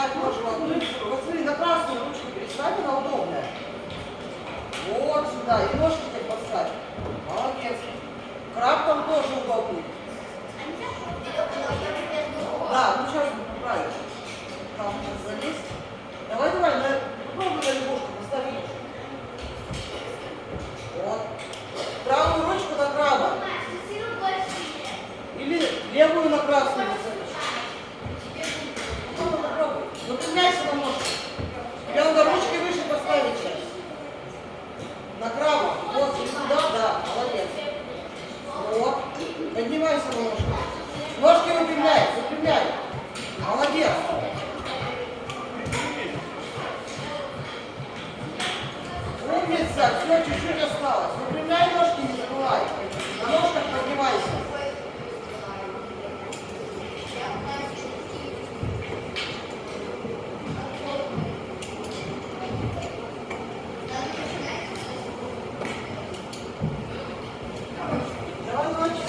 Так можно одну ручку. На красную ручку переставь, удобная. Вот сюда. И ножки тебе подставь. Молодец. красную. Ну, поменяй его ножку. Тебе надо ручки выше поставить сейчас. Направо. Вот, и сюда, да, молодец. Вот. Поднимайся ножку. Ножки выпрямляй, выпрямляй. Молодец. Умница, все, чуть-чуть осталось.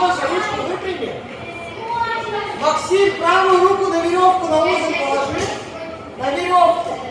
Гоша, ручку выпрями. Максим, правую руку на веревку на узел положи. На веревку.